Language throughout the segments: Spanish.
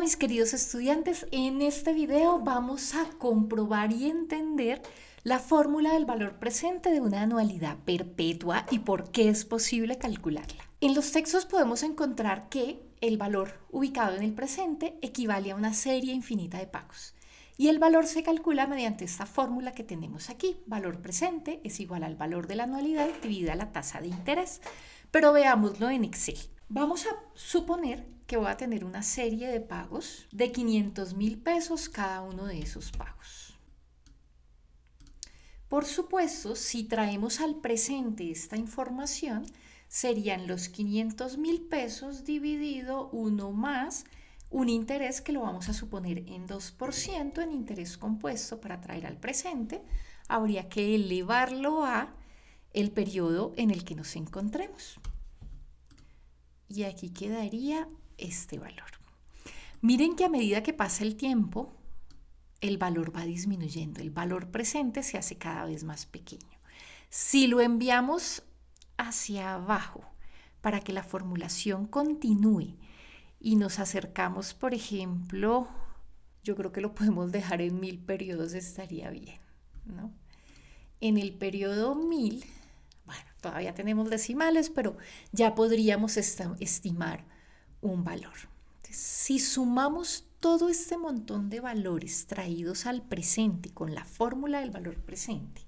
Mis queridos estudiantes, en este video vamos a comprobar y entender la fórmula del valor presente de una anualidad perpetua y por qué es posible calcularla. En los textos podemos encontrar que el valor ubicado en el presente equivale a una serie infinita de pagos. Y el valor se calcula mediante esta fórmula que tenemos aquí. Valor presente es igual al valor de la anualidad dividida la tasa de interés. Pero veámoslo en Excel. Vamos a suponer que voy a tener una serie de pagos de 500 mil pesos cada uno de esos pagos. Por supuesto, si traemos al presente esta información, serían los 500 mil pesos dividido uno más un interés que lo vamos a suponer en 2% en interés compuesto para traer al presente. Habría que elevarlo a el periodo en el que nos encontremos. Y aquí quedaría este valor. Miren que a medida que pasa el tiempo, el valor va disminuyendo, el valor presente se hace cada vez más pequeño. Si lo enviamos hacia abajo para que la formulación continúe y nos acercamos, por ejemplo, yo creo que lo podemos dejar en mil periodos, estaría bien, ¿no? En el periodo mil, bueno, todavía tenemos decimales, pero ya podríamos estimar un valor. si sumamos todo este montón de valores traídos al presente con la fórmula del valor presente,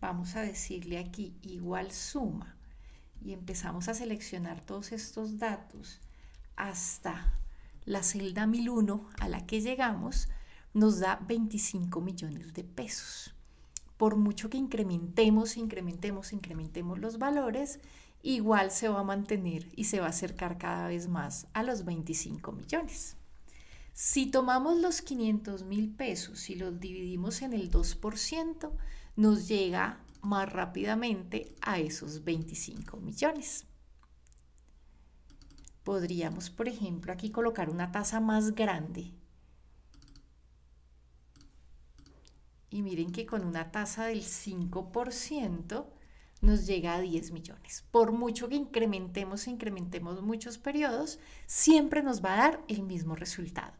vamos a decirle aquí igual suma y empezamos a seleccionar todos estos datos hasta la celda 1001 a la que llegamos, nos da 25 millones de pesos. Por mucho que incrementemos, incrementemos, incrementemos los valores, igual se va a mantener y se va a acercar cada vez más a los 25 millones. Si tomamos los 500 mil pesos y los dividimos en el 2%, nos llega más rápidamente a esos 25 millones. Podríamos, por ejemplo, aquí colocar una tasa más grande. Y miren que con una tasa del 5%, nos llega a 10 millones. Por mucho que incrementemos, incrementemos muchos periodos, siempre nos va a dar el mismo resultado.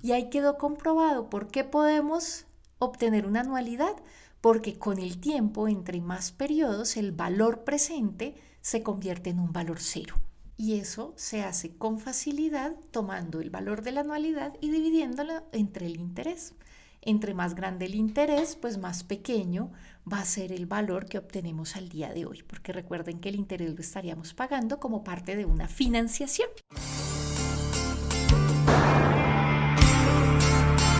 Y ahí quedó comprobado por qué podemos obtener una anualidad, porque con el tiempo, entre más periodos, el valor presente se convierte en un valor cero. Y eso se hace con facilidad tomando el valor de la anualidad y dividiéndolo entre el interés. Entre más grande el interés, pues más pequeño va a ser el valor que obtenemos al día de hoy, porque recuerden que el interés lo estaríamos pagando como parte de una financiación.